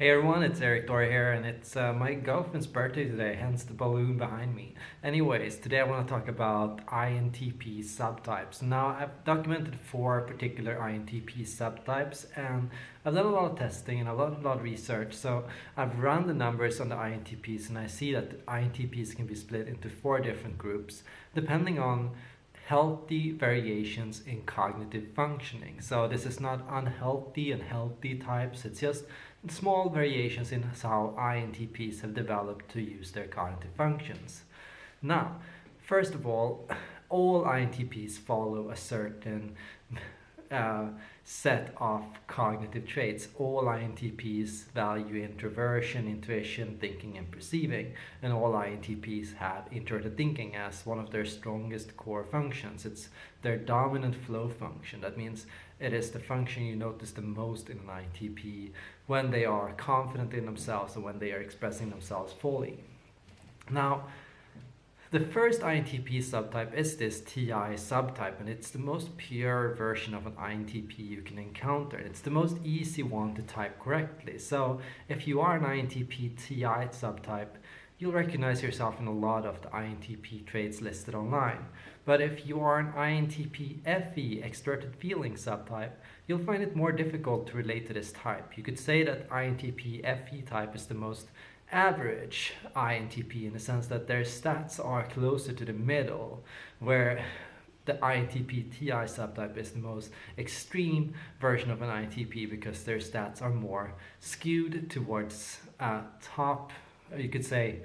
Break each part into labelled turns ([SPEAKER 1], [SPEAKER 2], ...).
[SPEAKER 1] Hey everyone, it's Erik Thor here, and it's uh, my girlfriend's birthday today, hence the balloon behind me. Anyways, today I want to talk about INTP subtypes. Now, I've documented four particular INTP subtypes, and I've done a lot of testing and a lot, a lot of research. So I've run the numbers on the INTPs, and I see that INTPs can be split into four different groups, depending on healthy variations in cognitive functioning. So this is not unhealthy and healthy types, it's just small variations in how INTPs have developed to use their cognitive functions. Now, first of all, all INTPs follow a certain uh, set of cognitive traits. All INTPs value introversion, intuition, thinking, and perceiving. And all INTPs have introverted thinking as one of their strongest core functions. It's their dominant flow function. That means it is the function you notice the most in an INTP when they are confident in themselves and when they are expressing themselves fully. Now, the first INTP subtype is this TI subtype and it's the most pure version of an INTP you can encounter. It's the most easy one to type correctly. So if you are an INTP TI subtype, you'll recognize yourself in a lot of the INTP traits listed online. But if you are an INTP FE, extroverted feeling subtype, you'll find it more difficult to relate to this type. You could say that INTP FE type is the most average INTP in the sense that their stats are closer to the middle, where the INTP TI subtype is the most extreme version of an INTP because their stats are more skewed towards uh, top, you could say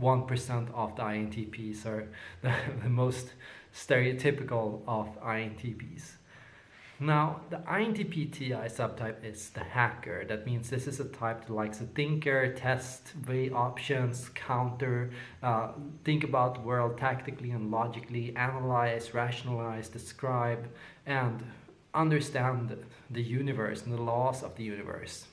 [SPEAKER 1] 1% of the INTPs are the, the most stereotypical of INTPs. Now, the INTP-TI subtype is the hacker. That means this is a type that likes to thinker, test, weigh options, counter, uh, think about the world tactically and logically, analyze, rationalize, describe, and understand the universe and the laws of the universe.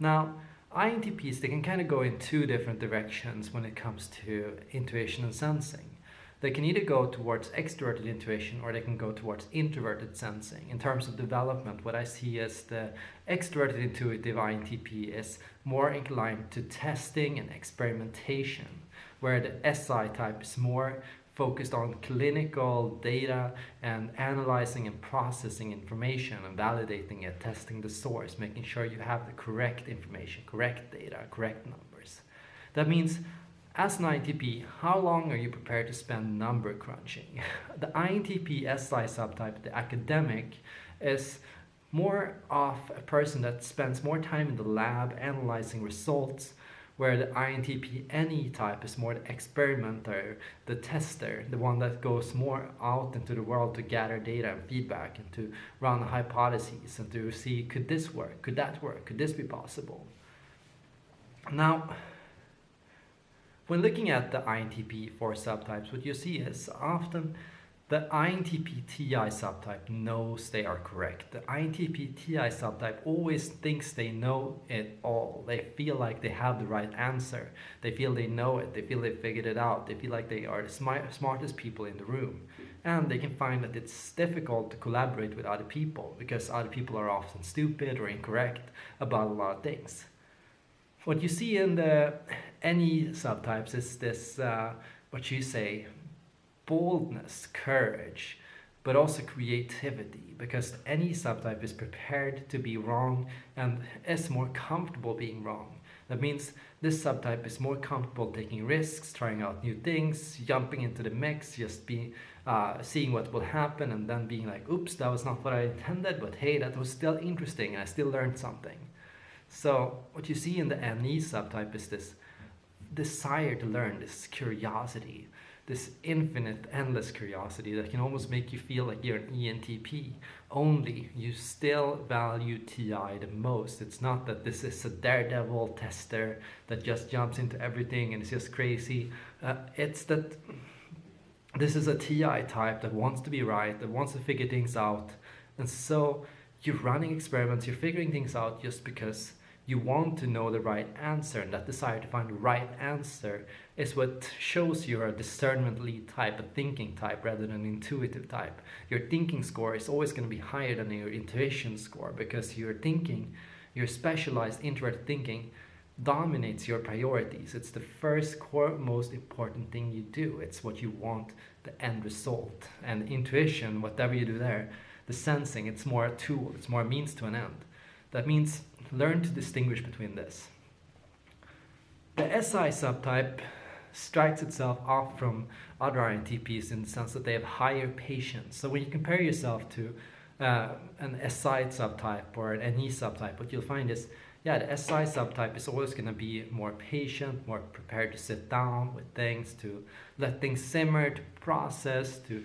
[SPEAKER 1] Now, INTPs, they can kind of go in two different directions when it comes to intuition and sensing. They can either go towards extroverted intuition or they can go towards introverted sensing. In terms of development, what I see is the extroverted intuitive INTP is more inclined to testing and experimentation, where the SI type is more focused on clinical data and analyzing and processing information and validating it, testing the source, making sure you have the correct information, correct data, correct numbers. That means as an INTP, how long are you prepared to spend number crunching? the INTP SI subtype, the academic, is more of a person that spends more time in the lab analyzing results, where the INTP NE type is more the experimenter, the tester, the one that goes more out into the world to gather data and feedback and to run hypotheses and to see could this work, could that work, could this be possible? Now, when looking at the INTP4 subtypes, what you see is often the INTP TI subtype knows they are correct. The INTP TI subtype always thinks they know it all. They feel like they have the right answer. They feel they know it. They feel they figured it out. They feel like they are the smart, smartest people in the room. And they can find that it's difficult to collaborate with other people because other people are often stupid or incorrect about a lot of things. What you see in the NE subtypes is this, uh, what you say, boldness, courage, but also creativity, because NE subtype is prepared to be wrong and is more comfortable being wrong. That means this subtype is more comfortable taking risks, trying out new things, jumping into the mix, just be, uh, seeing what will happen and then being like, oops, that was not what I intended, but hey, that was still interesting and I still learned something. So what you see in the NE subtype is this desire to learn, this curiosity, this infinite, endless curiosity that can almost make you feel like you're an ENTP. Only you still value TI the most. It's not that this is a daredevil tester that just jumps into everything and is just crazy. Uh, it's that this is a TI type that wants to be right, that wants to figure things out. And so you're running experiments, you're figuring things out just because you want to know the right answer and that desire to find the right answer is what shows you're a discernment lead type, a thinking type rather than an intuitive type. Your thinking score is always going to be higher than your intuition score because your thinking your specialized introverted thinking dominates your priorities. It's the first core most important thing you do. It's what you want the end result. And intuition, whatever you do there, the sensing, it's more a tool, it's more a means to an end. That means learn to distinguish between this. The SI subtype strikes itself off from other INTPs in the sense that they have higher patience. So when you compare yourself to uh, an SI subtype or an NE subtype, what you'll find is, yeah, the SI subtype is always going to be more patient, more prepared to sit down with things, to let things simmer, to process, to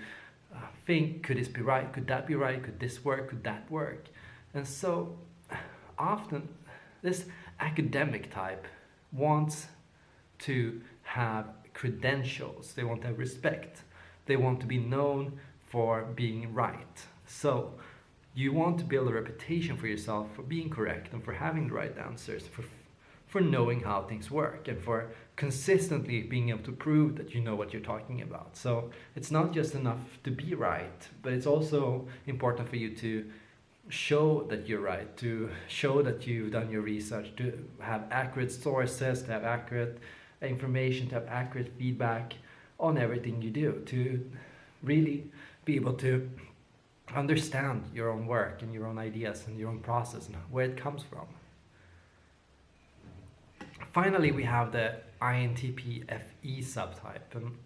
[SPEAKER 1] uh, think, could this be right, could that be right, could this work, could that work? And so often this academic type wants to have credentials, they want to have respect, they want to be known for being right. So you want to build a reputation for yourself for being correct and for having the right answers, for, for knowing how things work and for consistently being able to prove that you know what you're talking about. So it's not just enough to be right, but it's also important for you to show that you're right, to show that you've done your research, to have accurate sources, to have accurate information, to have accurate feedback on everything you do, to really be able to understand your own work and your own ideas and your own process and where it comes from. Finally, we have the INTP FE subtype. And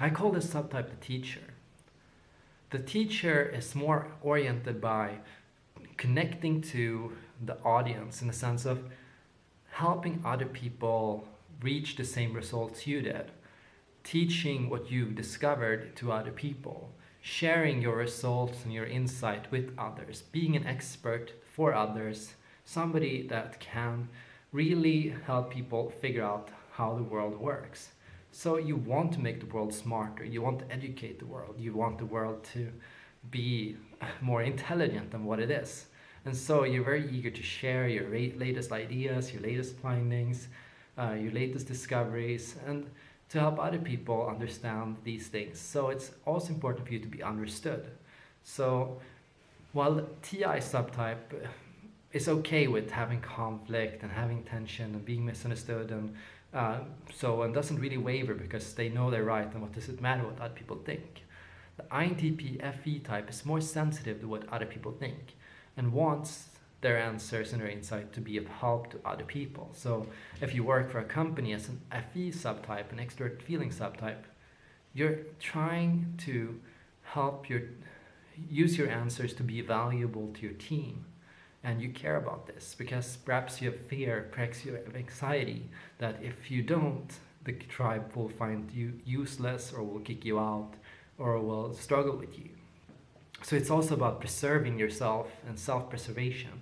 [SPEAKER 1] I call this subtype the teacher. The teacher is more oriented by connecting to the audience in the sense of helping other people reach the same results you did, teaching what you've discovered to other people, sharing your results and your insight with others, being an expert for others, somebody that can really help people figure out how the world works. So you want to make the world smarter, you want to educate the world, you want the world to be more intelligent than what it is. And so you're very eager to share your latest ideas, your latest findings, uh, your latest discoveries, and to help other people understand these things. So it's also important for you to be understood. So while TI subtype is okay with having conflict and having tension and being misunderstood and uh, so and doesn't really waver because they know they're right and what does it matter what other people think. The INTP FE type is more sensitive to what other people think and wants their answers and their insight to be of help to other people. So if you work for a company as an FE subtype, an extrovert feeling subtype, you're trying to help your use your answers to be valuable to your team and you care about this because perhaps you have fear, perhaps you have anxiety that if you don't, the tribe will find you useless or will kick you out or will struggle with you. So it's also about preserving yourself and self-preservation.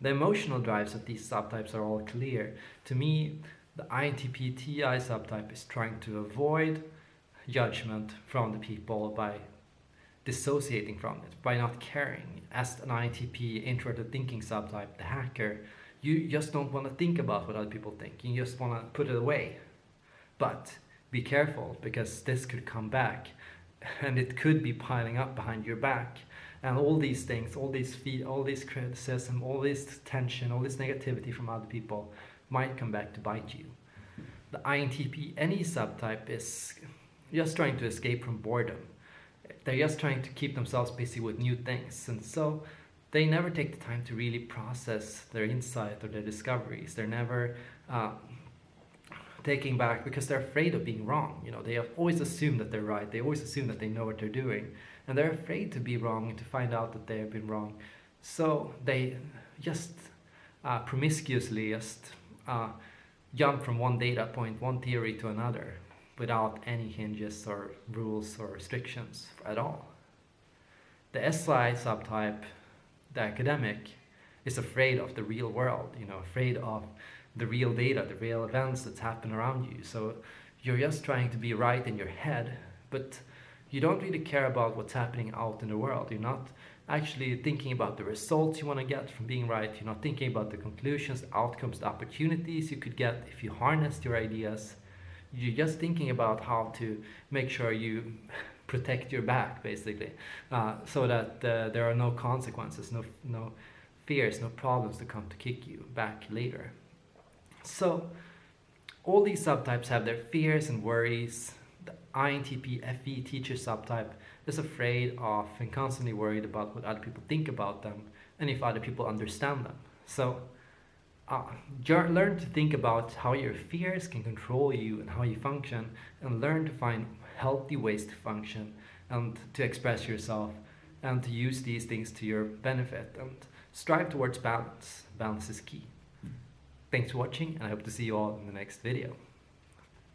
[SPEAKER 1] The emotional drives of these subtypes are all clear. To me, the INTP TI subtype is trying to avoid judgment from the people by dissociating from it, by not caring. As an INTP introverted thinking subtype, the hacker, you just don't want to think about what other people think. You just want to put it away. But be careful because this could come back and it could be piling up behind your back. And all these things, all these feed, all this criticism, all this tension, all this negativity from other people might come back to bite you. The INTP NE subtype is just trying to escape from boredom they're just trying to keep themselves busy with new things. And so they never take the time to really process their insight or their discoveries. They're never uh, taking back because they're afraid of being wrong. You know, they have always assume that they're right. They always assume that they know what they're doing. And they're afraid to be wrong and to find out that they have been wrong. So they just uh, promiscuously just uh, jump from one data point, one theory to another without any hinges or rules or restrictions at all. The SI subtype, the academic, is afraid of the real world, you know, afraid of the real data, the real events that's happen around you. So you're just trying to be right in your head, but you don't really care about what's happening out in the world. You're not actually thinking about the results you want to get from being right. You're not thinking about the conclusions, the outcomes, the opportunities you could get if you harnessed your ideas you're just thinking about how to make sure you protect your back basically uh, so that uh, there are no consequences no no fears, no problems to come to kick you back later. So all these subtypes have their fears and worries. The INTP FE teacher subtype is afraid of and constantly worried about what other people think about them and if other people understand them. So uh, learn to think about how your fears can control you and how you function and learn to find healthy ways to function and to express yourself and to use these things to your benefit and strive towards balance. Balance is key. Thanks for watching and I hope to see you all in the next video.